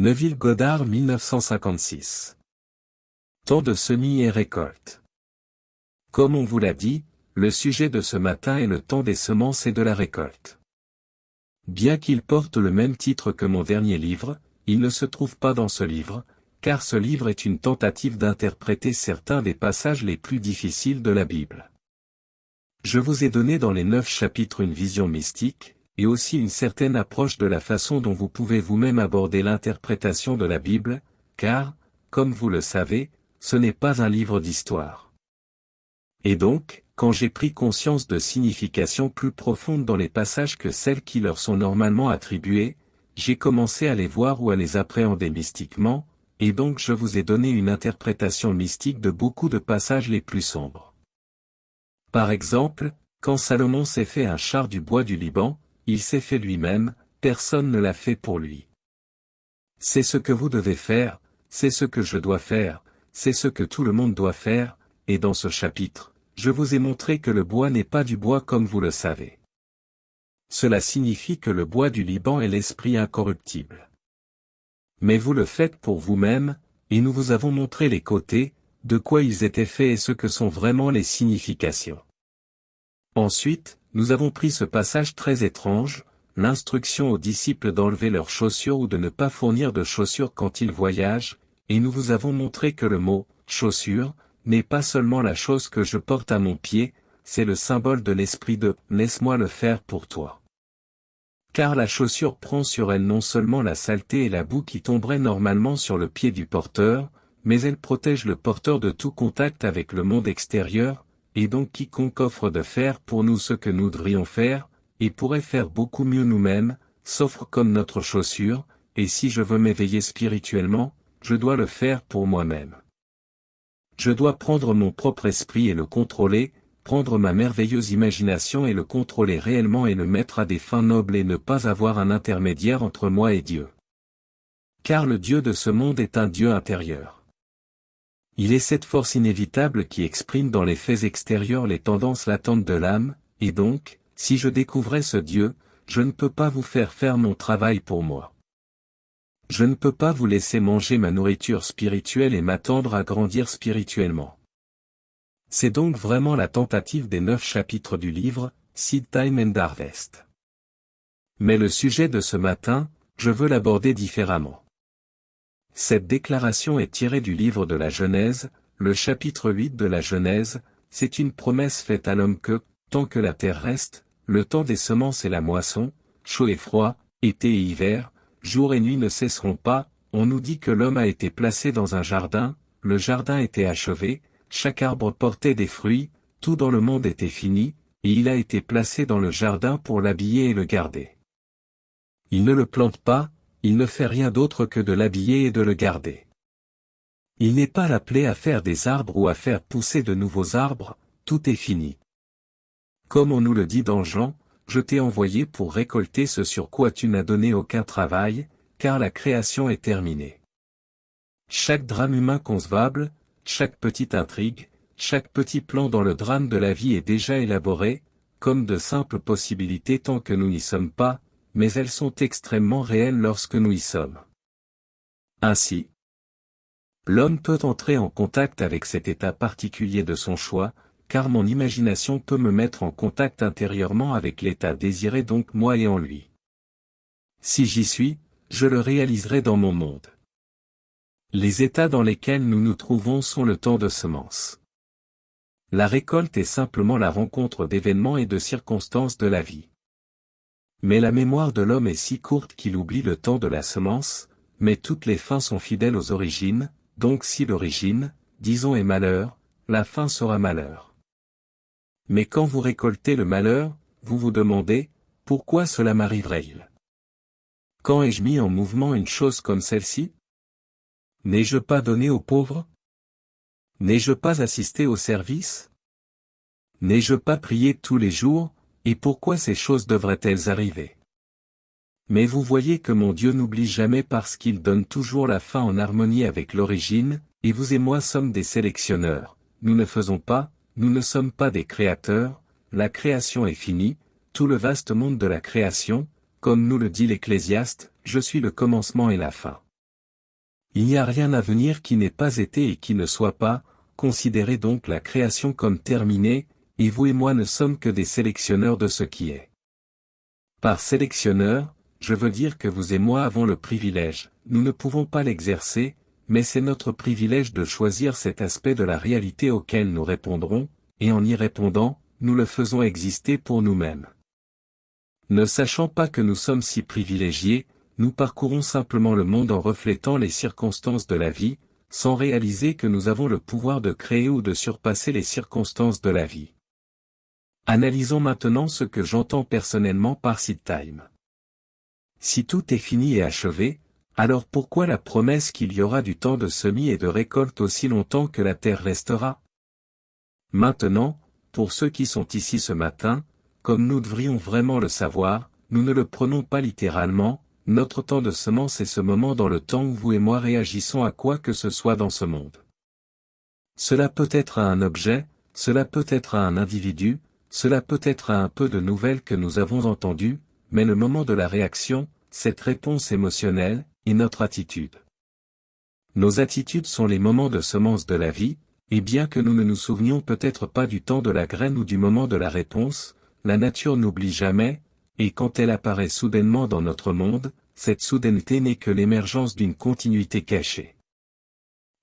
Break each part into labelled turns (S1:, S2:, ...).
S1: Neville Goddard 1956. Temps de semis et récolte. Comme on vous l'a dit, le sujet de ce matin est le temps des semences et de la récolte. Bien qu'il porte le même titre que mon dernier livre, il ne se trouve pas dans ce livre, car ce livre est une tentative d'interpréter certains des passages les plus difficiles de la Bible. Je vous ai donné dans les neuf chapitres une vision mystique, et aussi une certaine approche de la façon dont vous pouvez vous-même aborder l'interprétation de la Bible, car, comme vous le savez, ce n'est pas un livre d'histoire. Et donc, quand j'ai pris conscience de significations plus profondes dans les passages que celles qui leur sont normalement attribuées, j'ai commencé à les voir ou à les appréhender mystiquement, et donc je vous ai donné une interprétation mystique de beaucoup de passages les plus sombres. Par exemple, quand Salomon s'est fait un char du bois du Liban, il s'est fait lui-même, personne ne l'a fait pour lui. C'est ce que vous devez faire, c'est ce que je dois faire, c'est ce que tout le monde doit faire, et dans ce chapitre, je vous ai montré que le bois n'est pas du bois comme vous le savez. Cela signifie que le bois du Liban est l'esprit incorruptible. Mais vous le faites pour vous-même, et nous vous avons montré les côtés, de quoi ils étaient faits et ce que sont vraiment les significations. Ensuite, nous avons pris ce passage très étrange, l'instruction aux disciples d'enlever leurs chaussures ou de ne pas fournir de chaussures quand ils voyagent, et nous vous avons montré que le mot « chaussure » n'est pas seulement la chose que je porte à mon pied, c'est le symbole de l'esprit de « laisse-moi le faire pour toi ». Car la chaussure prend sur elle non seulement la saleté et la boue qui tomberaient normalement sur le pied du porteur, mais elle protège le porteur de tout contact avec le monde extérieur, et donc quiconque offre de faire pour nous ce que nous devrions faire, et pourrait faire beaucoup mieux nous-mêmes, s'offre comme notre chaussure, et si je veux m'éveiller spirituellement, je dois le faire pour moi-même. Je dois prendre mon propre esprit et le contrôler, prendre ma merveilleuse imagination et le contrôler réellement et le mettre à des fins nobles et ne pas avoir un intermédiaire entre moi et Dieu. Car le Dieu de ce monde est un Dieu intérieur. Il est cette force inévitable qui exprime dans les faits extérieurs les tendances latentes de l'âme, et donc, si je découvrais ce Dieu, je ne peux pas vous faire faire mon travail pour moi. Je ne peux pas vous laisser manger ma nourriture spirituelle et m'attendre à grandir spirituellement. C'est donc vraiment la tentative des neuf chapitres du livre, Seed Time and Harvest. Mais le sujet de ce matin, je veux l'aborder différemment. Cette déclaration est tirée du livre de la Genèse, le chapitre 8 de la Genèse, c'est une promesse faite à l'homme que, tant que la terre reste, le temps des semences et la moisson, chaud et froid, été et hiver, jour et nuit ne cesseront pas, on nous dit que l'homme a été placé dans un jardin, le jardin était achevé, chaque arbre portait des fruits, tout dans le monde était fini, et il a été placé dans le jardin pour l'habiller et le garder. Il ne le plante pas, il ne fait rien d'autre que de l'habiller et de le garder. Il n'est pas appelé à faire des arbres ou à faire pousser de nouveaux arbres, tout est fini. Comme on nous le dit dans Jean, je t'ai envoyé pour récolter ce sur quoi tu n'as donné aucun travail, car la création est terminée. Chaque drame humain concevable, chaque petite intrigue, chaque petit plan dans le drame de la vie est déjà élaboré, comme de simples possibilités tant que nous n'y sommes pas, mais elles sont extrêmement réelles lorsque nous y sommes. Ainsi, l'homme peut entrer en contact avec cet état particulier de son choix, car mon imagination peut me mettre en contact intérieurement avec l'état désiré donc moi et en lui. Si j'y suis, je le réaliserai dans mon monde. Les états dans lesquels nous nous trouvons sont le temps de semence. La récolte est simplement la rencontre d'événements et de circonstances de la vie. Mais la mémoire de l'homme est si courte qu'il oublie le temps de la semence, mais toutes les fins sont fidèles aux origines, donc si l'origine, disons est malheur, la fin sera malheur. Mais quand vous récoltez le malheur, vous vous demandez, pourquoi cela m'arriverait-il? Quand ai-je mis en mouvement une chose comme celle-ci? N'ai-je pas donné aux pauvres? N'ai-je pas assisté au service? N'ai-je pas prié tous les jours, et pourquoi ces choses devraient-elles arriver? Mais vous voyez que mon Dieu n'oublie jamais parce qu'il donne toujours la fin en harmonie avec l'origine, et vous et moi sommes des sélectionneurs, nous ne faisons pas, nous ne sommes pas des créateurs, la création est finie, tout le vaste monde de la création, comme nous le dit l'Ecclésiaste, je suis le commencement et la fin. Il n'y a rien à venir qui n'ait pas été et qui ne soit pas, considérez donc la création comme terminée, et vous et moi ne sommes que des sélectionneurs de ce qui est. Par sélectionneur, je veux dire que vous et moi avons le privilège, nous ne pouvons pas l'exercer, mais c'est notre privilège de choisir cet aspect de la réalité auquel nous répondrons, et en y répondant, nous le faisons exister pour nous-mêmes. Ne sachant pas que nous sommes si privilégiés, nous parcourons simplement le monde en reflétant les circonstances de la vie, sans réaliser que nous avons le pouvoir de créer ou de surpasser les circonstances de la vie. Analysons maintenant ce que j'entends personnellement par seed time. Si tout est fini et achevé, alors pourquoi la promesse qu'il y aura du temps de semis et de récolte aussi longtemps que la terre restera? Maintenant, pour ceux qui sont ici ce matin, comme nous devrions vraiment le savoir, nous ne le prenons pas littéralement, notre temps de semence est ce moment dans le temps où vous et moi réagissons à quoi que ce soit dans ce monde. Cela peut être à un objet, cela peut être à un individu, cela peut être un peu de nouvelles que nous avons entendues, mais le moment de la réaction, cette réponse émotionnelle, est notre attitude. Nos attitudes sont les moments de semence de la vie, et bien que nous ne nous souvenions peut-être pas du temps de la graine ou du moment de la réponse, la nature n'oublie jamais, et quand elle apparaît soudainement dans notre monde, cette soudaineté n'est que l'émergence d'une continuité cachée.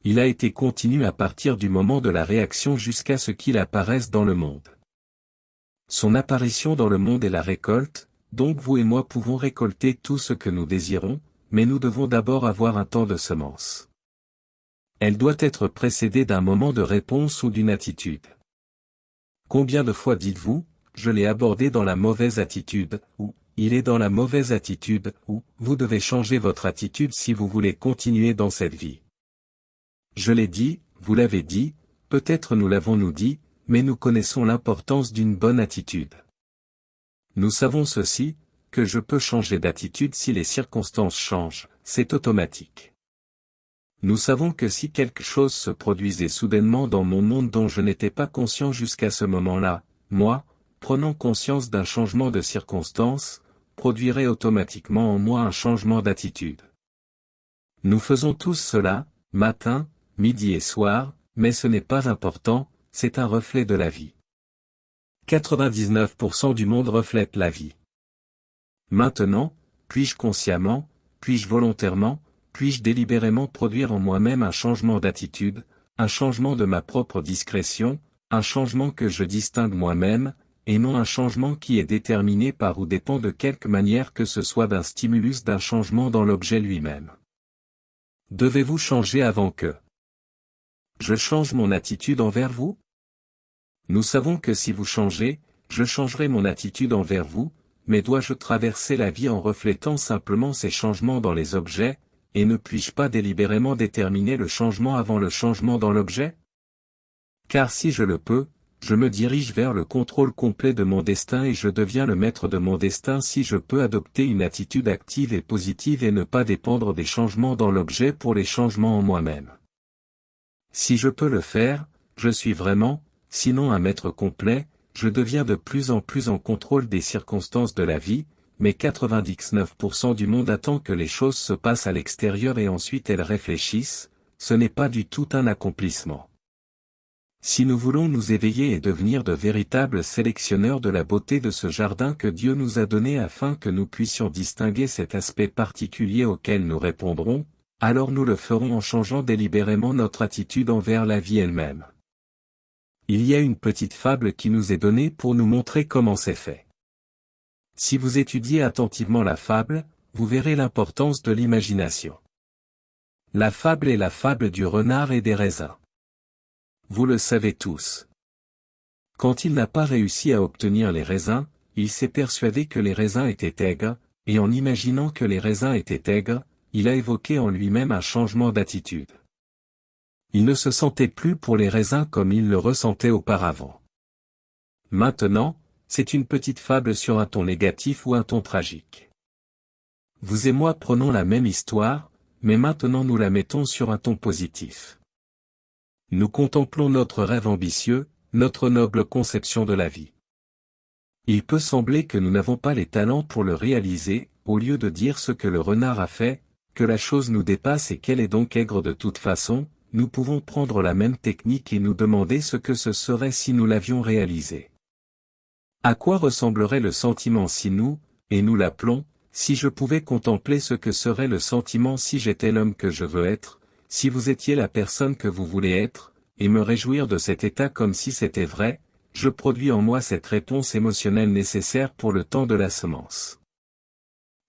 S1: Il a été continu à partir du moment de la réaction jusqu'à ce qu'il apparaisse dans le monde. Son apparition dans le monde est la récolte, donc vous et moi pouvons récolter tout ce que nous désirons, mais nous devons d'abord avoir un temps de semence. Elle doit être précédée d'un moment de réponse ou d'une attitude. Combien de fois dites-vous, je l'ai abordé dans la mauvaise attitude, ou, il est dans la mauvaise attitude, ou, vous devez changer votre attitude si vous voulez continuer dans cette vie. Je l'ai dit, vous l'avez dit, peut-être nous l'avons nous dit, mais nous connaissons l'importance d'une bonne attitude. Nous savons ceci, que je peux changer d'attitude si les circonstances changent, c'est automatique. Nous savons que si quelque chose se produisait soudainement dans mon monde dont je n'étais pas conscient jusqu'à ce moment-là, moi, prenant conscience d'un changement de circonstance, produirait automatiquement en moi un changement d'attitude. Nous faisons tous cela, matin, midi et soir, mais ce n'est pas important, c'est un reflet de la vie. 99% du monde reflète la vie. Maintenant, puis-je consciemment, puis-je volontairement, puis-je délibérément produire en moi-même un changement d'attitude, un changement de ma propre discrétion, un changement que je distingue moi-même, et non un changement qui est déterminé par ou dépend de quelque manière que ce soit d'un stimulus d'un changement dans l'objet lui-même. Devez-vous changer avant que je change mon attitude envers vous? Nous savons que si vous changez, je changerai mon attitude envers vous, mais dois-je traverser la vie en reflétant simplement ces changements dans les objets, et ne puis-je pas délibérément déterminer le changement avant le changement dans l'objet? Car si je le peux, je me dirige vers le contrôle complet de mon destin et je deviens le maître de mon destin si je peux adopter une attitude active et positive et ne pas dépendre des changements dans l'objet pour les changements en moi-même. Si je peux le faire, je suis vraiment, sinon un maître complet, je deviens de plus en plus en contrôle des circonstances de la vie, mais 99% du monde attend que les choses se passent à l'extérieur et ensuite elles réfléchissent, ce n'est pas du tout un accomplissement. Si nous voulons nous éveiller et devenir de véritables sélectionneurs de la beauté de ce jardin que Dieu nous a donné afin que nous puissions distinguer cet aspect particulier auquel nous répondrons, alors nous le ferons en changeant délibérément notre attitude envers la vie elle-même. Il y a une petite fable qui nous est donnée pour nous montrer comment c'est fait. Si vous étudiez attentivement la fable, vous verrez l'importance de l'imagination. La fable est la fable du renard et des raisins. Vous le savez tous. Quand il n'a pas réussi à obtenir les raisins, il s'est persuadé que les raisins étaient aigres, et en imaginant que les raisins étaient aigres, il a évoqué en lui-même un changement d'attitude. Il ne se sentait plus pour les raisins comme il le ressentait auparavant. Maintenant, c'est une petite fable sur un ton négatif ou un ton tragique. Vous et moi prenons la même histoire, mais maintenant nous la mettons sur un ton positif. Nous contemplons notre rêve ambitieux, notre noble conception de la vie. Il peut sembler que nous n'avons pas les talents pour le réaliser, au lieu de dire ce que le renard a fait, que la chose nous dépasse et qu'elle est donc aigre de toute façon, nous pouvons prendre la même technique et nous demander ce que ce serait si nous l'avions réalisé. À quoi ressemblerait le sentiment si nous, et nous l'appelons, si je pouvais contempler ce que serait le sentiment si j'étais l'homme que je veux être, si vous étiez la personne que vous voulez être, et me réjouir de cet état comme si c'était vrai, je produis en moi cette réponse émotionnelle nécessaire pour le temps de la semence.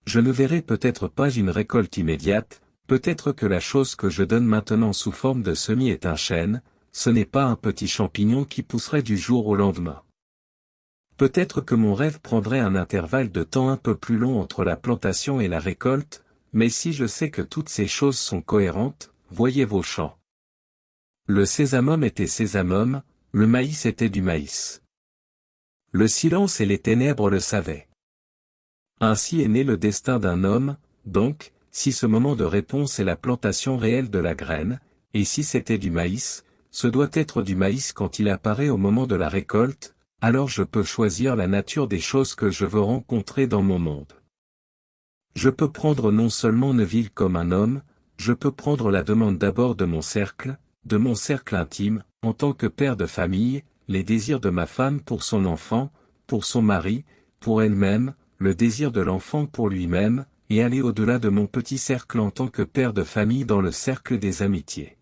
S1: Je ne verrai peut-être pas une récolte immédiate, peut-être que la chose que je donne maintenant sous forme de semis est un chêne, ce n'est pas un petit champignon qui pousserait du jour au lendemain. Peut-être que mon rêve prendrait un intervalle de temps un peu plus long entre la plantation et la récolte, mais si je sais que toutes ces choses sont cohérentes, voyez vos champs. Le sésamum était sésamum, le maïs était du maïs. Le silence et les ténèbres le savaient. Ainsi est né le destin d'un homme, donc, si ce moment de réponse est la plantation réelle de la graine, et si c'était du maïs, ce doit être du maïs quand il apparaît au moment de la récolte, alors je peux choisir la nature des choses que je veux rencontrer dans mon monde. Je peux prendre non seulement Neville comme un homme, je peux prendre la demande d'abord de mon cercle, de mon cercle intime, en tant que père de famille, les désirs de ma femme pour son enfant, pour son mari, pour elle-même, le désir de l'enfant pour lui-même, et aller au-delà de mon petit cercle en tant que père de famille dans le cercle des amitiés.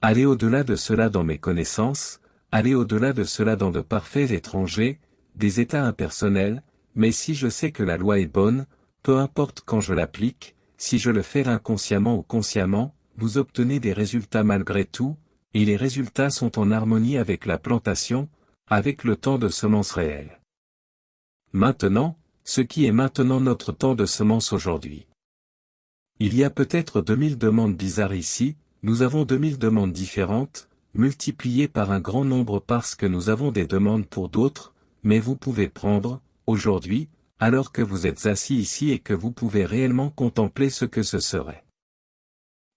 S1: Aller au-delà de cela dans mes connaissances, aller au-delà de cela dans de parfaits étrangers, des états impersonnels, mais si je sais que la loi est bonne, peu importe quand je l'applique, si je le fais inconsciemment ou consciemment, vous obtenez des résultats malgré tout, et les résultats sont en harmonie avec la plantation, avec le temps de semence réelle. Maintenant, ce qui est maintenant notre temps de semence aujourd'hui. Il y a peut-être 2000 demandes bizarres ici, nous avons 2000 demandes différentes, multipliées par un grand nombre parce que nous avons des demandes pour d'autres, mais vous pouvez prendre, aujourd'hui, alors que vous êtes assis ici et que vous pouvez réellement contempler ce que ce serait.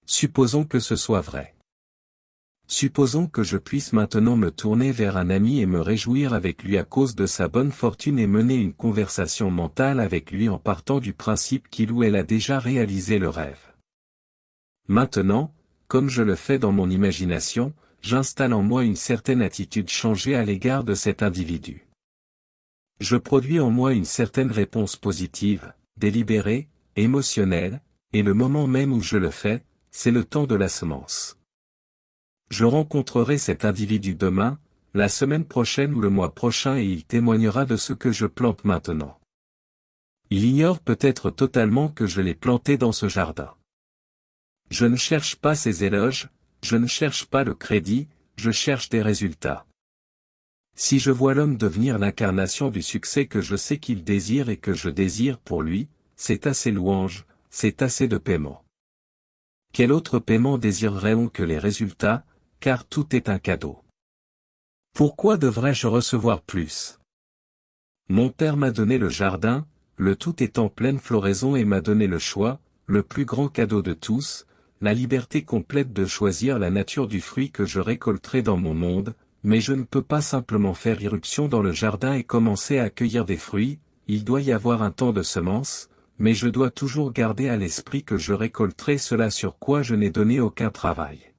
S1: Supposons que ce soit vrai. Supposons que je puisse maintenant me tourner vers un ami et me réjouir avec lui à cause de sa bonne fortune et mener une conversation mentale avec lui en partant du principe qu'il ou elle a déjà réalisé le rêve. Maintenant, comme je le fais dans mon imagination, j'installe en moi une certaine attitude changée à l'égard de cet individu. Je produis en moi une certaine réponse positive, délibérée, émotionnelle, et le moment même où je le fais, c'est le temps de la semence. Je rencontrerai cet individu demain, la semaine prochaine ou le mois prochain et il témoignera de ce que je plante maintenant. Il ignore peut-être totalement que je l'ai planté dans ce jardin. Je ne cherche pas ses éloges, je ne cherche pas le crédit, je cherche des résultats. Si je vois l'homme devenir l'incarnation du succès que je sais qu'il désire et que je désire pour lui, c'est assez louange, c'est assez de paiement. Quel autre paiement désirerait-on que les résultats, car tout est un cadeau. Pourquoi devrais-je recevoir plus? Mon père m'a donné le jardin, le tout est en pleine floraison et m'a donné le choix, le plus grand cadeau de tous, la liberté complète de choisir la nature du fruit que je récolterai dans mon monde, mais je ne peux pas simplement faire irruption dans le jardin et commencer à cueillir des fruits, il doit y avoir un temps de semence, mais je dois toujours garder à l'esprit que je récolterai cela sur quoi je n'ai donné aucun travail.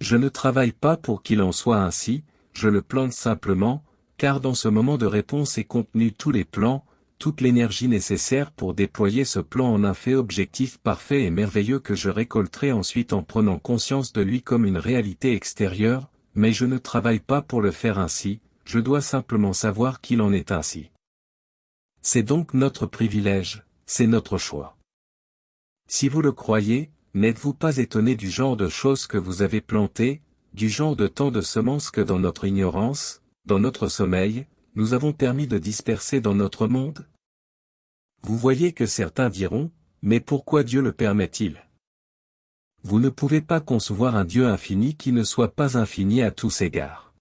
S1: Je ne travaille pas pour qu'il en soit ainsi, je le plante simplement, car dans ce moment de réponse est contenu tous les plans, toute l'énergie nécessaire pour déployer ce plan en un fait objectif parfait et merveilleux que je récolterai ensuite en prenant conscience de lui comme une réalité extérieure, mais je ne travaille pas pour le faire ainsi, je dois simplement savoir qu'il en est ainsi. C'est donc notre privilège, c'est notre choix. Si vous le croyez, N'êtes-vous pas étonné du genre de choses que vous avez plantées, du genre de tant de semences que dans notre ignorance, dans notre sommeil, nous avons permis de disperser dans notre monde? Vous voyez que certains diront, mais pourquoi Dieu le permet-il? Vous ne pouvez pas concevoir un Dieu infini qui ne soit pas infini à tous égards.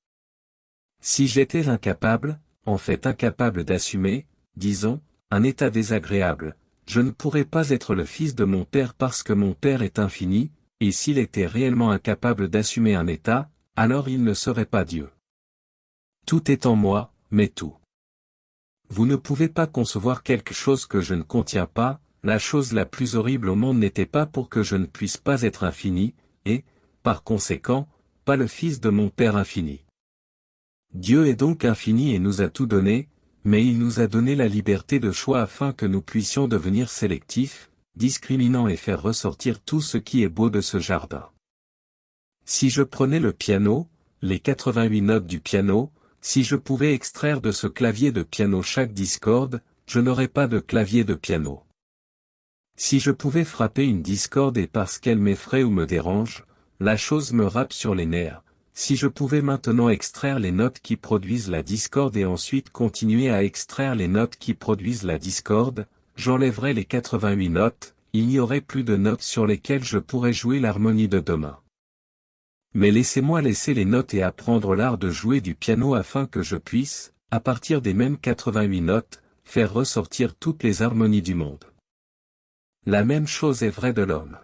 S1: Si j'étais incapable, en fait incapable d'assumer, disons, un état désagréable, je ne pourrais pas être le fils de mon Père parce que mon Père est infini, et s'il était réellement incapable d'assumer un état, alors il ne serait pas Dieu. Tout est en moi, mais tout. Vous ne pouvez pas concevoir quelque chose que je ne contiens pas, la chose la plus horrible au monde n'était pas pour que je ne puisse pas être infini, et, par conséquent, pas le Fils de mon Père infini. Dieu est donc infini et nous a tout donné, mais il nous a donné la liberté de choix afin que nous puissions devenir sélectifs, discriminants et faire ressortir tout ce qui est beau de ce jardin. Si je prenais le piano, les 88 notes du piano, si je pouvais extraire de ce clavier de piano chaque discorde, je n'aurais pas de clavier de piano. Si je pouvais frapper une discorde et parce qu'elle m'effraie ou me dérange, la chose me rappe sur les nerfs, si je pouvais maintenant extraire les notes qui produisent la discorde et ensuite continuer à extraire les notes qui produisent la discorde, j'enlèverais les 88 notes, il n'y aurait plus de notes sur lesquelles je pourrais jouer l'harmonie de demain. Mais laissez-moi laisser les notes et apprendre l'art de jouer du piano afin que je puisse, à partir des mêmes 88 notes, faire ressortir toutes les harmonies du monde. La même chose est vraie de l'homme.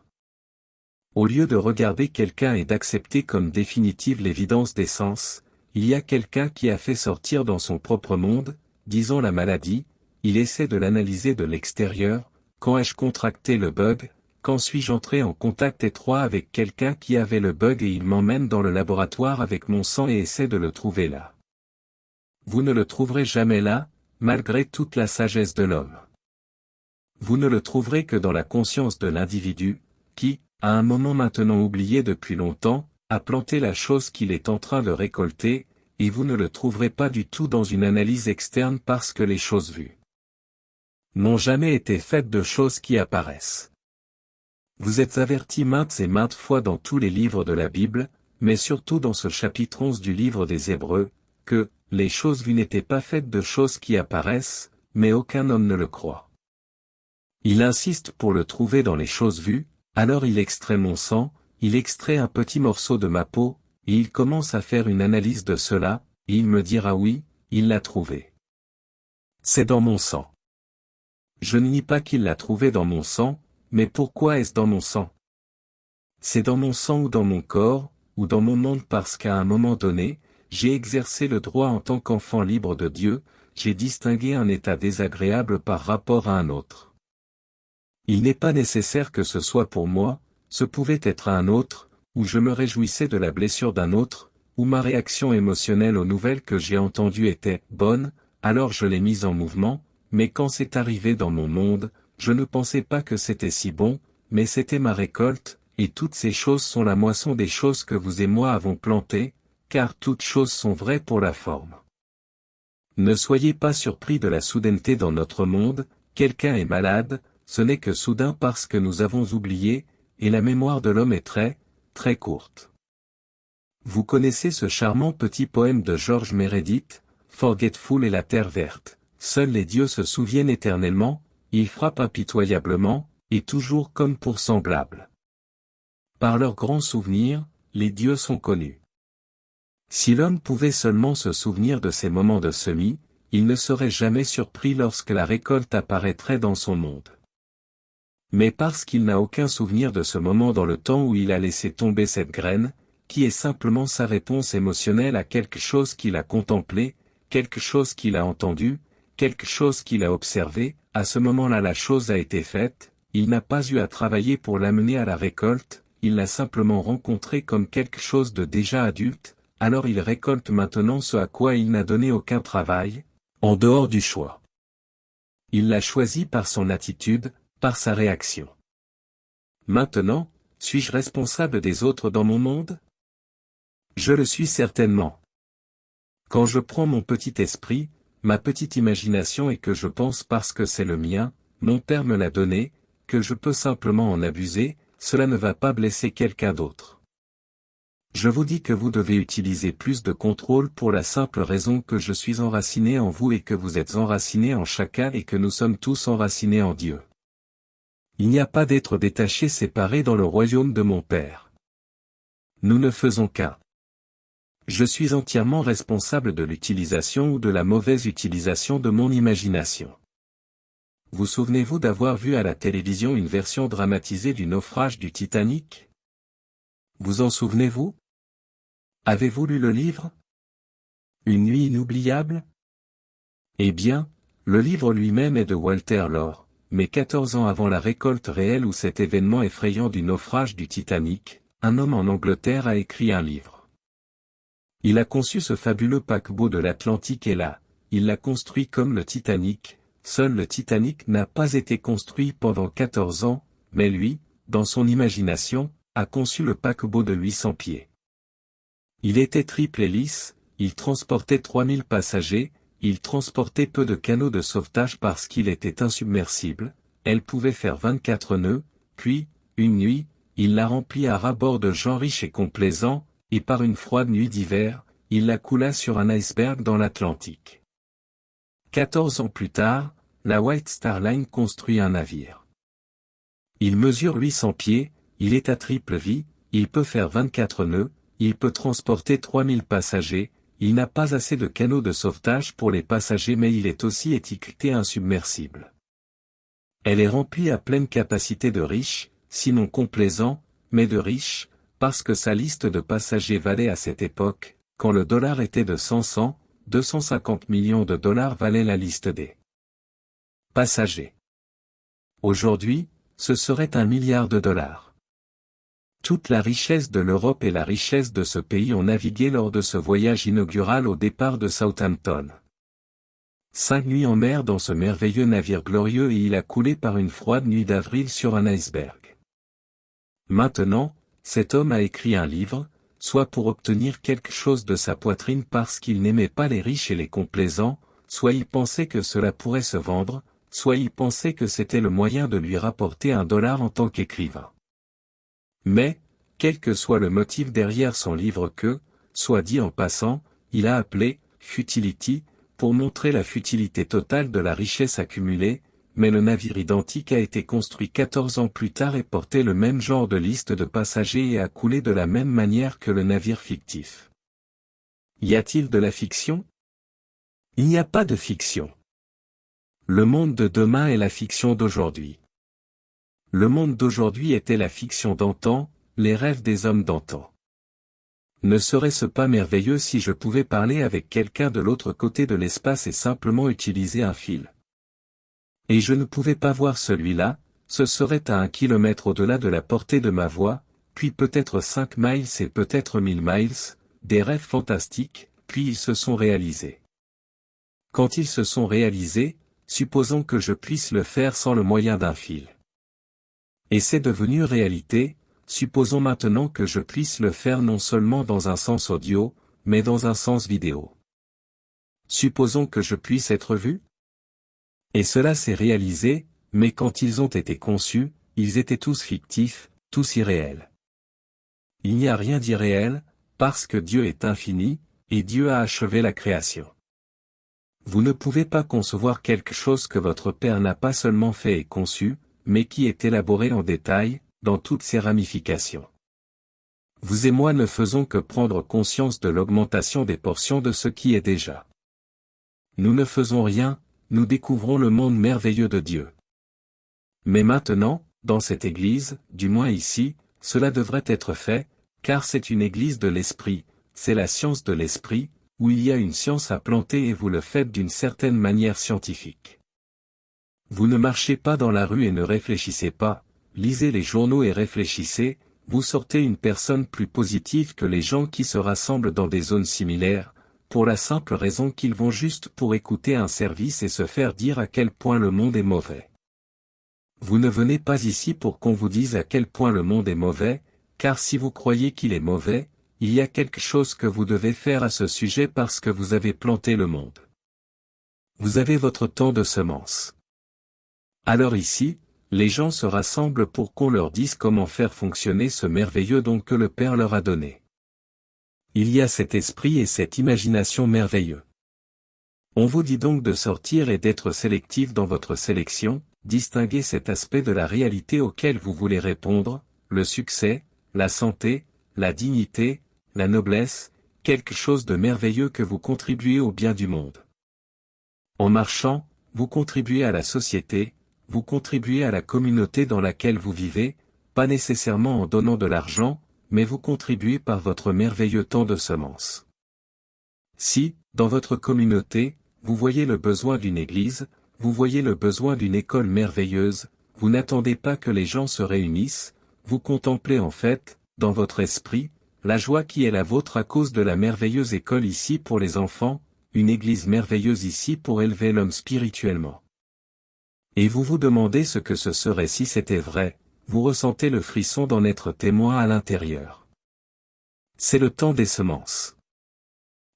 S1: Au lieu de regarder quelqu'un et d'accepter comme définitive l'évidence des sens, il y a quelqu'un qui a fait sortir dans son propre monde, disons la maladie, il essaie de l'analyser de l'extérieur, quand ai-je contracté le bug, quand suis-je entré en contact étroit avec quelqu'un qui avait le bug et il m'emmène dans le laboratoire avec mon sang et essaie de le trouver là. Vous ne le trouverez jamais là, malgré toute la sagesse de l'homme. Vous ne le trouverez que dans la conscience de l'individu, qui, à un moment maintenant oublié depuis longtemps, a planté la chose qu'il est en train de récolter, et vous ne le trouverez pas du tout dans une analyse externe parce que les choses vues n'ont jamais été faites de choses qui apparaissent. Vous êtes avertis maintes et maintes fois dans tous les livres de la Bible, mais surtout dans ce chapitre 11 du livre des Hébreux, que, les choses vues n'étaient pas faites de choses qui apparaissent, mais aucun homme ne le croit. Il insiste pour le trouver dans les choses vues, alors il extrait mon sang, il extrait un petit morceau de ma peau, et il commence à faire une analyse de cela, et il me dira oui, il l'a trouvé. C'est dans mon sang. Je ne nie pas qu'il l'a trouvé dans mon sang, mais pourquoi est-ce dans mon sang? C'est dans mon sang ou dans mon corps, ou dans mon monde parce qu'à un moment donné, j'ai exercé le droit en tant qu'enfant libre de Dieu, j'ai distingué un état désagréable par rapport à un autre. Il n'est pas nécessaire que ce soit pour moi, ce pouvait être un autre, où je me réjouissais de la blessure d'un autre, où ma réaction émotionnelle aux nouvelles que j'ai entendues était bonne, alors je l'ai mise en mouvement, mais quand c'est arrivé dans mon monde, je ne pensais pas que c'était si bon, mais c'était ma récolte, et toutes ces choses sont la moisson des choses que vous et moi avons plantées, car toutes choses sont vraies pour la forme. Ne soyez pas surpris de la soudaineté dans notre monde, quelqu'un est malade, ce n'est que soudain parce que nous avons oublié, et la mémoire de l'homme est très, très courte. Vous connaissez ce charmant petit poème de George Meredith, Forgetful et la terre verte. Seuls les dieux se souviennent éternellement, ils frappent impitoyablement, et toujours comme pour semblables. Par leurs grands souvenirs, les dieux sont connus. Si l'homme pouvait seulement se souvenir de ces moments de semis, il ne serait jamais surpris lorsque la récolte apparaîtrait dans son monde mais parce qu'il n'a aucun souvenir de ce moment dans le temps où il a laissé tomber cette graine, qui est simplement sa réponse émotionnelle à quelque chose qu'il a contemplé, quelque chose qu'il a entendu, quelque chose qu'il a observé, à ce moment-là la chose a été faite, il n'a pas eu à travailler pour l'amener à la récolte, il l'a simplement rencontré comme quelque chose de déjà adulte, alors il récolte maintenant ce à quoi il n'a donné aucun travail, en dehors du choix. Il l'a choisi par son attitude, par sa réaction. Maintenant, suis-je responsable des autres dans mon monde? Je le suis certainement. Quand je prends mon petit esprit, ma petite imagination et que je pense parce que c'est le mien, mon père me l'a donné, que je peux simplement en abuser, cela ne va pas blesser quelqu'un d'autre. Je vous dis que vous devez utiliser plus de contrôle pour la simple raison que je suis enraciné en vous et que vous êtes enraciné en chacun et que nous sommes tous enracinés en Dieu. Il n'y a pas d'être détaché séparé dans le royaume de mon Père. Nous ne faisons qu'un. Je suis entièrement responsable de l'utilisation ou de la mauvaise utilisation de mon imagination. Vous souvenez-vous d'avoir vu à la télévision une version dramatisée du naufrage du Titanic? Vous en souvenez-vous? Avez-vous lu le livre? Une nuit inoubliable? Eh bien, le livre lui-même est de Walter Lore, mais 14 ans avant la récolte réelle ou cet événement effrayant du naufrage du Titanic, un homme en Angleterre a écrit un livre. Il a conçu ce fabuleux paquebot de l'Atlantique et là, il l'a construit comme le Titanic, seul le Titanic n'a pas été construit pendant 14 ans, mais lui, dans son imagination, a conçu le paquebot de 800 pieds. Il était triple hélice, il transportait 3000 passagers, il transportait peu de canaux de sauvetage parce qu'il était insubmersible, elle pouvait faire 24 nœuds, puis, une nuit, il l'a rempli à rabord de gens riches et complaisants, et par une froide nuit d'hiver, il la coula sur un iceberg dans l'Atlantique. Quatorze ans plus tard, la White Star Line construit un navire. Il mesure 800 pieds, il est à triple vie, il peut faire 24 nœuds, il peut transporter 3000 passagers, il n'a pas assez de canaux de sauvetage pour les passagers mais il est aussi étiqueté insubmersible. Elle est remplie à pleine capacité de riches, sinon complaisants, mais de riches, parce que sa liste de passagers valait à cette époque, quand le dollar était de 100 250 millions de dollars valait la liste des passagers. Aujourd'hui, ce serait un milliard de dollars. Toute la richesse de l'Europe et la richesse de ce pays ont navigué lors de ce voyage inaugural au départ de Southampton. Cinq nuits en mer dans ce merveilleux navire glorieux et il a coulé par une froide nuit d'avril sur un iceberg. Maintenant, cet homme a écrit un livre, soit pour obtenir quelque chose de sa poitrine parce qu'il n'aimait pas les riches et les complaisants, soit il pensait que cela pourrait se vendre, soit il pensait que c'était le moyen de lui rapporter un dollar en tant qu'écrivain. Mais, quel que soit le motif derrière son livre que, soit dit en passant, il a appelé, Futility, pour montrer la futilité totale de la richesse accumulée, mais le navire identique a été construit 14 ans plus tard et portait le même genre de liste de passagers et a coulé de la même manière que le navire fictif. Y a-t-il de la fiction? Il n'y a pas de fiction. Le monde de demain est la fiction d'aujourd'hui. Le monde d'aujourd'hui était la fiction d'antan, les rêves des hommes d'antan. Ne serait-ce pas merveilleux si je pouvais parler avec quelqu'un de l'autre côté de l'espace et simplement utiliser un fil? Et je ne pouvais pas voir celui-là, ce serait à un kilomètre au-delà de la portée de ma voix, puis peut-être cinq miles et peut-être mille miles, des rêves fantastiques, puis ils se sont réalisés. Quand ils se sont réalisés, supposons que je puisse le faire sans le moyen d'un fil. Et c'est devenu réalité, supposons maintenant que je puisse le faire non seulement dans un sens audio, mais dans un sens vidéo. Supposons que je puisse être vu et cela s'est réalisé, mais quand ils ont été conçus, ils étaient tous fictifs, tous irréels. Il n'y a rien d'irréel, parce que Dieu est infini, et Dieu a achevé la création. Vous ne pouvez pas concevoir quelque chose que votre Père n'a pas seulement fait et conçu, mais qui est élaboré en détail, dans toutes ses ramifications. Vous et moi ne faisons que prendre conscience de l'augmentation des portions de ce qui est déjà. Nous ne faisons rien, nous découvrons le monde merveilleux de Dieu. Mais maintenant, dans cette Église, du moins ici, cela devrait être fait, car c'est une Église de l'Esprit, c'est la science de l'Esprit, où il y a une science à planter et vous le faites d'une certaine manière scientifique. Vous ne marchez pas dans la rue et ne réfléchissez pas, lisez les journaux et réfléchissez, vous sortez une personne plus positive que les gens qui se rassemblent dans des zones similaires, pour la simple raison qu'ils vont juste pour écouter un service et se faire dire à quel point le monde est mauvais. Vous ne venez pas ici pour qu'on vous dise à quel point le monde est mauvais, car si vous croyez qu'il est mauvais, il y a quelque chose que vous devez faire à ce sujet parce que vous avez planté le monde. Vous avez votre temps de semence. Alors ici, les gens se rassemblent pour qu'on leur dise comment faire fonctionner ce merveilleux don que le Père leur a donné. Il y a cet esprit et cette imagination merveilleux. On vous dit donc de sortir et d'être sélectif dans votre sélection, distinguer cet aspect de la réalité auquel vous voulez répondre, le succès, la santé, la dignité, la noblesse, quelque chose de merveilleux que vous contribuez au bien du monde. En marchant, vous contribuez à la société, vous contribuez à la communauté dans laquelle vous vivez, pas nécessairement en donnant de l'argent, mais vous contribuez par votre merveilleux temps de semence. Si, dans votre communauté, vous voyez le besoin d'une église, vous voyez le besoin d'une école merveilleuse, vous n'attendez pas que les gens se réunissent, vous contemplez en fait, dans votre esprit, la joie qui est la vôtre à cause de la merveilleuse école ici pour les enfants, une église merveilleuse ici pour élever l'homme spirituellement. Et vous vous demandez ce que ce serait si c'était vrai, vous ressentez le frisson d'en être témoin à l'intérieur. C'est le temps des semences.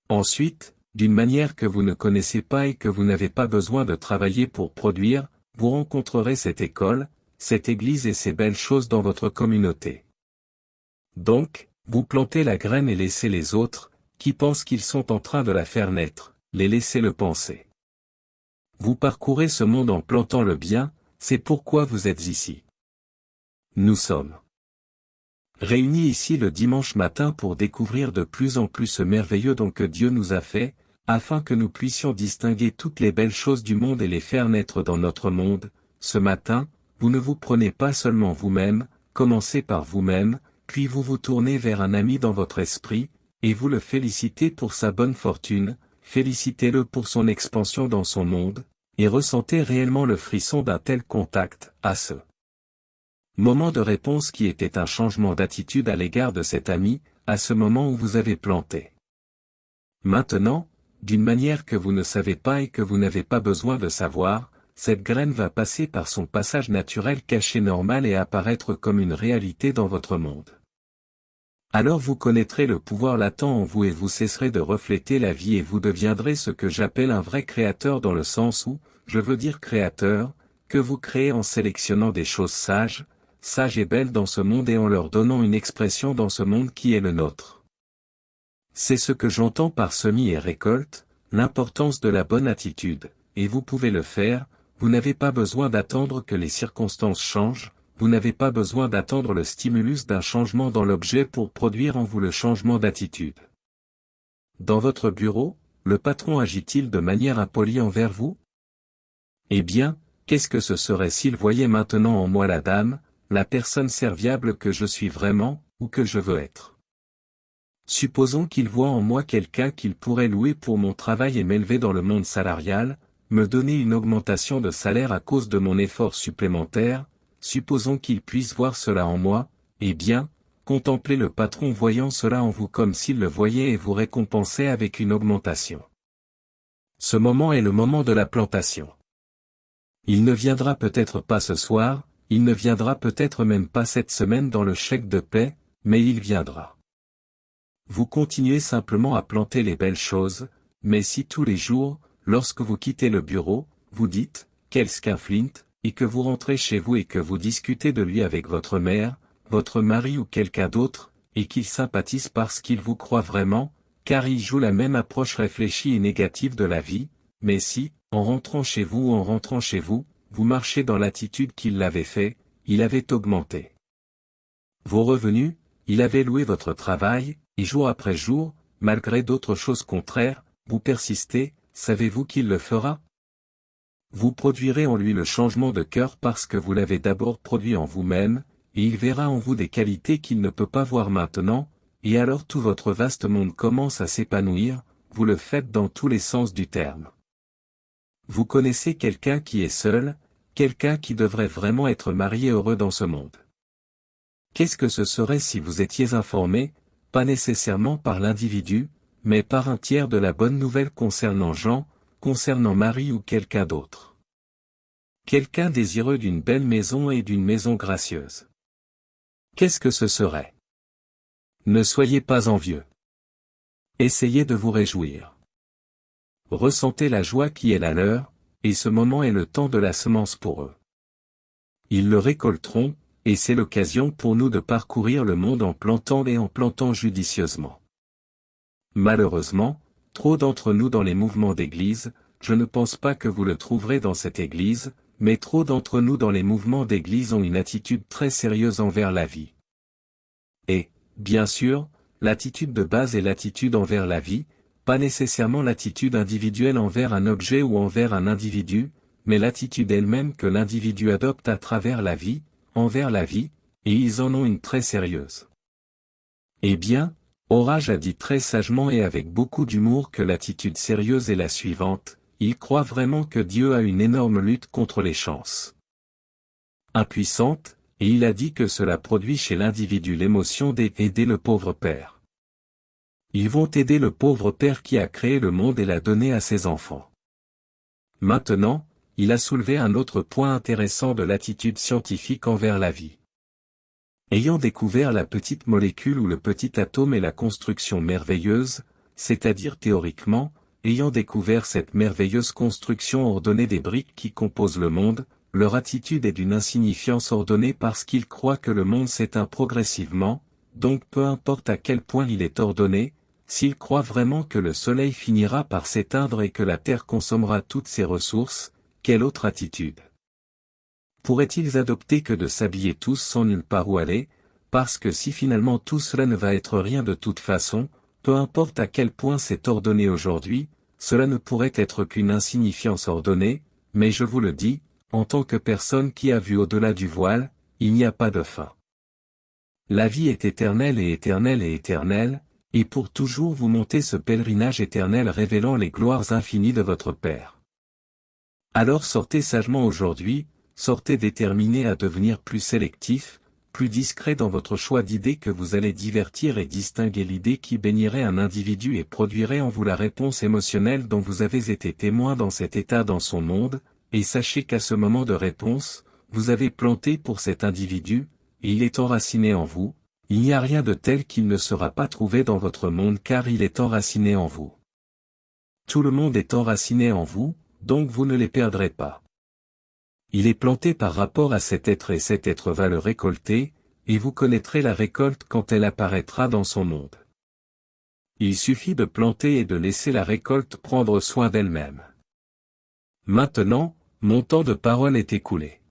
S1: Ensuite, d'une manière que vous ne connaissez pas et que vous n'avez pas besoin de travailler pour produire, vous rencontrerez cette école, cette église et ces belles choses dans votre communauté. Donc, vous plantez la graine et laissez les autres, qui pensent qu'ils sont en train de la faire naître, les laisser le penser. Vous parcourez ce monde en plantant le bien, c'est pourquoi vous êtes ici. Nous sommes réunis ici le dimanche matin pour découvrir de plus en plus ce merveilleux don que Dieu nous a fait, afin que nous puissions distinguer toutes les belles choses du monde et les faire naître dans notre monde. Ce matin, vous ne vous prenez pas seulement vous-même, commencez par vous-même, puis vous vous tournez vers un ami dans votre esprit, et vous le félicitez pour sa bonne fortune, félicitez-le pour son expansion dans son monde, et ressentez réellement le frisson d'un tel contact, à ce Moment de réponse qui était un changement d'attitude à l'égard de cet ami, à ce moment où vous avez planté. Maintenant, d'une manière que vous ne savez pas et que vous n'avez pas besoin de savoir, cette graine va passer par son passage naturel caché normal et apparaître comme une réalité dans votre monde. Alors vous connaîtrez le pouvoir latent en vous et vous cesserez de refléter la vie et vous deviendrez ce que j'appelle un vrai créateur dans le sens où, je veux dire créateur, que vous créez en sélectionnant des choses sages, sages et belles dans ce monde et en leur donnant une expression dans ce monde qui est le nôtre. C'est ce que j'entends par semis et récolte, l'importance de la bonne attitude, et vous pouvez le faire, vous n'avez pas besoin d'attendre que les circonstances changent, vous n'avez pas besoin d'attendre le stimulus d'un changement dans l'objet pour produire en vous le changement d'attitude. Dans votre bureau, le patron agit-il de manière impolie envers vous? Eh bien, qu'est-ce que ce serait s'il voyait maintenant en moi la dame, la personne serviable que je suis vraiment, ou que je veux être? Supposons qu'il voit en moi quelqu'un qu'il pourrait louer pour mon travail et m'élever dans le monde salarial, me donner une augmentation de salaire à cause de mon effort supplémentaire, supposons qu'il puisse voir cela en moi, eh bien, contemplez le patron voyant cela en vous comme s'il le voyait et vous récompensait avec une augmentation. Ce moment est le moment de la plantation. Il ne viendra peut-être pas ce soir, il ne viendra peut-être même pas cette semaine dans le chèque de paix, mais il viendra. Vous continuez simplement à planter les belles choses, mais si tous les jours, lorsque vous quittez le bureau, vous dites, quel Flint, et que vous rentrez chez vous et que vous discutez de lui avec votre mère, votre mari ou quelqu'un d'autre, et qu'il sympathise parce qu'il vous croit vraiment, car il joue la même approche réfléchie et négative de la vie, mais si, en rentrant chez vous ou en rentrant chez vous, vous marchez dans l'attitude qu'il l'avait fait, il avait augmenté. Vos revenus, il avait loué votre travail, et jour après jour, malgré d'autres choses contraires, vous persistez, savez-vous qu'il le fera? Vous produirez en lui le changement de cœur parce que vous l'avez d'abord produit en vous-même, et il verra en vous des qualités qu'il ne peut pas voir maintenant, et alors tout votre vaste monde commence à s'épanouir, vous le faites dans tous les sens du terme. Vous connaissez quelqu'un qui est seul, quelqu'un qui devrait vraiment être marié heureux dans ce monde. Qu'est-ce que ce serait si vous étiez informé, pas nécessairement par l'individu, mais par un tiers de la bonne nouvelle concernant Jean, concernant Marie ou quelqu'un d'autre Quelqu'un désireux d'une belle maison et d'une maison gracieuse. Qu'est-ce que ce serait? Ne soyez pas envieux. Essayez de vous réjouir. Ressentez la joie qui est la leur, et ce moment est le temps de la semence pour eux. Ils le récolteront, et c'est l'occasion pour nous de parcourir le monde en plantant et en plantant judicieusement. Malheureusement, trop d'entre nous dans les mouvements d'église, je ne pense pas que vous le trouverez dans cette église, mais trop d'entre nous dans les mouvements d'église ont une attitude très sérieuse envers la vie. Et, bien sûr, l'attitude de base est l'attitude envers la vie, pas nécessairement l'attitude individuelle envers un objet ou envers un individu, mais l'attitude elle-même que l'individu adopte à travers la vie, envers la vie, et ils en ont une très sérieuse. Eh bien, Orage a dit très sagement et avec beaucoup d'humour que l'attitude sérieuse est la suivante, il croit vraiment que Dieu a une énorme lutte contre les chances impuissantes, et il a dit que cela produit chez l'individu l'émotion d'aider le pauvre père. Ils vont aider le pauvre père qui a créé le monde et l'a donné à ses enfants. Maintenant, il a soulevé un autre point intéressant de l'attitude scientifique envers la vie. Ayant découvert la petite molécule ou le petit atome et la construction merveilleuse, c'est-à-dire théoriquement, ayant découvert cette merveilleuse construction ordonnée des briques qui composent le monde, leur attitude est d'une insignifiance ordonnée parce qu'ils croient que le monde s'éteint progressivement, donc peu importe à quel point il est ordonné, s'ils croient vraiment que le soleil finira par s'éteindre et que la terre consommera toutes ses ressources, quelle autre attitude? Pourraient-ils adopter que de s'habiller tous sans nulle part où aller, parce que si finalement tout cela ne va être rien de toute façon, peu importe à quel point c'est ordonné aujourd'hui, cela ne pourrait être qu'une insignifiance ordonnée, mais je vous le dis, en tant que personne qui a vu au-delà du voile, il n'y a pas de fin. La vie est éternelle et éternelle et éternelle, et pour toujours vous montez ce pèlerinage éternel révélant les gloires infinies de votre Père. Alors sortez sagement aujourd'hui, sortez déterminé à devenir plus sélectif, plus discret dans votre choix d'idées que vous allez divertir et distinguer l'idée qui bénirait un individu et produirait en vous la réponse émotionnelle dont vous avez été témoin dans cet état dans son monde, et sachez qu'à ce moment de réponse, vous avez planté pour cet individu, il est enraciné en vous, il n'y a rien de tel qu'il ne sera pas trouvé dans votre monde car il est enraciné en vous. Tout le monde est enraciné en vous, donc vous ne les perdrez pas. Il est planté par rapport à cet être et cet être va le récolter, et vous connaîtrez la récolte quand elle apparaîtra dans son monde. Il suffit de planter et de laisser la récolte prendre soin d'elle-même. Maintenant, mon temps de parole est écoulé.